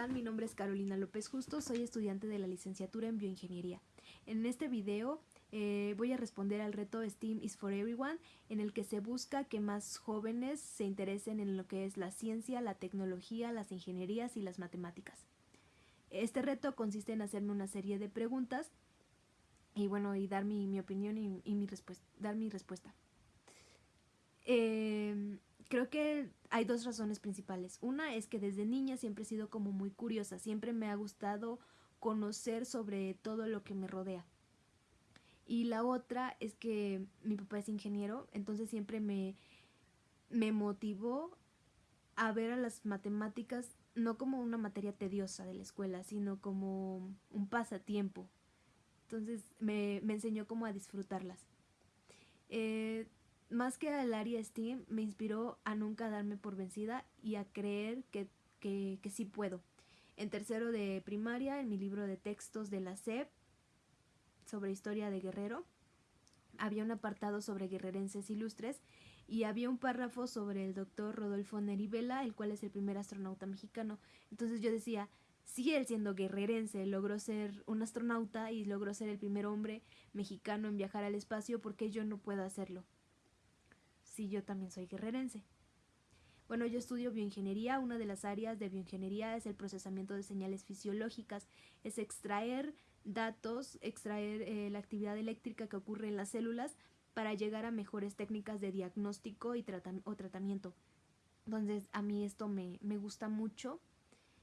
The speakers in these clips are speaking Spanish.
están? Mi nombre es Carolina López Justo, soy estudiante de la licenciatura en bioingeniería. En este video eh, voy a responder al reto STEAM is for Everyone, en el que se busca que más jóvenes se interesen en lo que es la ciencia, la tecnología, las ingenierías y las matemáticas. Este reto consiste en hacerme una serie de preguntas y bueno, y dar mi, opinión y, mi dar mi respuesta. Eh, creo que hay dos razones principales. Una es que desde niña siempre he sido como muy curiosa, siempre me ha gustado conocer sobre todo lo que me rodea. Y la otra es que mi papá es ingeniero, entonces siempre me, me motivó a ver a las matemáticas no como una materia tediosa de la escuela, sino como un pasatiempo. Entonces me, me enseñó como a disfrutarlas. Eh, más que al área STEAM, me inspiró a nunca darme por vencida y a creer que, que, sí puedo. En tercero de primaria, en mi libro de textos de la SEP sobre historia de Guerrero, había un apartado sobre guerrerenses ilustres y había un párrafo sobre el doctor Rodolfo Nerivela, el cual es el primer astronauta mexicano. Entonces yo decía, si él siendo guerrerense logró ser un astronauta y logró ser el primer hombre mexicano en viajar al espacio, ¿por qué yo no puedo hacerlo? Si yo también soy guerrerense. Bueno, yo estudio bioingeniería. Una de las áreas de bioingeniería es el procesamiento de señales fisiológicas. Es extraer datos, extraer eh, la actividad eléctrica que ocurre en las células para llegar a mejores técnicas de diagnóstico y o tratamiento. Entonces, a mí esto me, me gusta mucho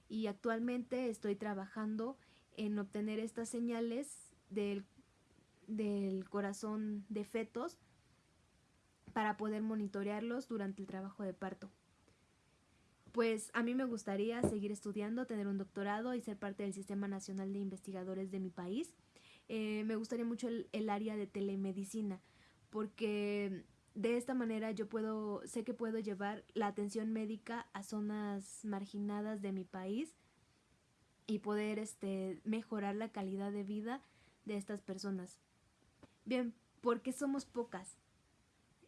y actualmente estoy trabajando en obtener estas señales del, del corazón de fetos para poder monitorearlos durante el trabajo de parto. Pues a mí me gustaría seguir estudiando, tener un doctorado y ser parte del Sistema Nacional de Investigadores de mi país. Eh, me gustaría mucho el, el área de telemedicina porque de esta manera yo puedo, sé que puedo llevar la atención médica a zonas marginadas de mi país y poder este, mejorar la calidad de vida de estas personas. Bien, porque somos pocas.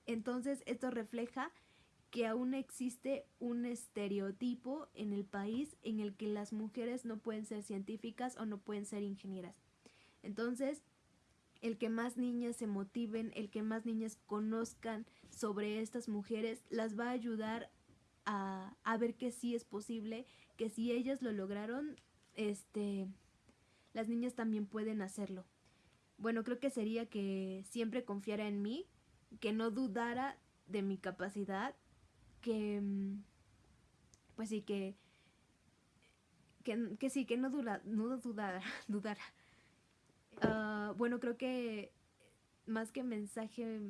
Entonces esto refleja que aún existe un estereotipo en el país en el que las mujeres no pueden ser científicas o no pueden ser ingenieras. Entonces, el que más niñas se motiven, el que más niñas conozcan sobre estas mujeres, las va a ayudar a, a ver que sí es posible, que si ellas lo lograron, este, las niñas también pueden hacerlo. Bueno, creo que sería que siempre confiara en mí, que no dudara de mi capacidad, que mm, pues sí, que, que, sí, que no, dura, no dudara, dudara. Ah, bueno, creo que más que mensaje,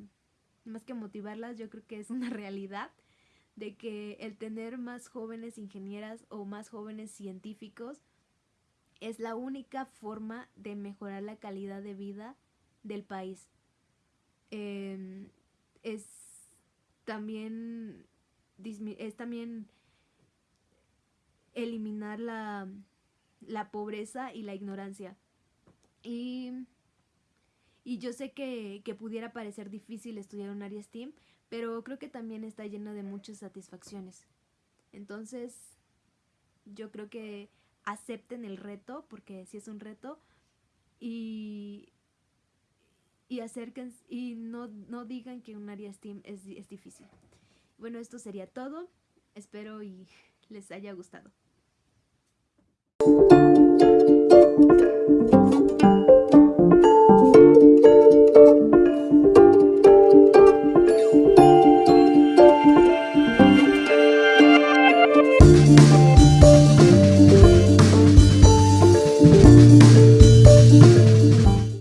más que motivarlas, yo creo que es una realidad de que el tener más jóvenes ingenieras o más jóvenes científicos es la única forma de mejorar la calidad de vida del país. Em, es también es también eliminar la, la pobreza y la ignorancia. Y, y yo sé que, que, pudiera parecer difícil estudiar un área STEAM, pero creo que también está lleno de muchas satisfacciones. Entonces, yo creo que acepten el reto, porque si es un reto, y, y acerquen y no, no digan que un área STEAM es, es difícil. Bueno, esto sería todo. Espero y les haya gustado.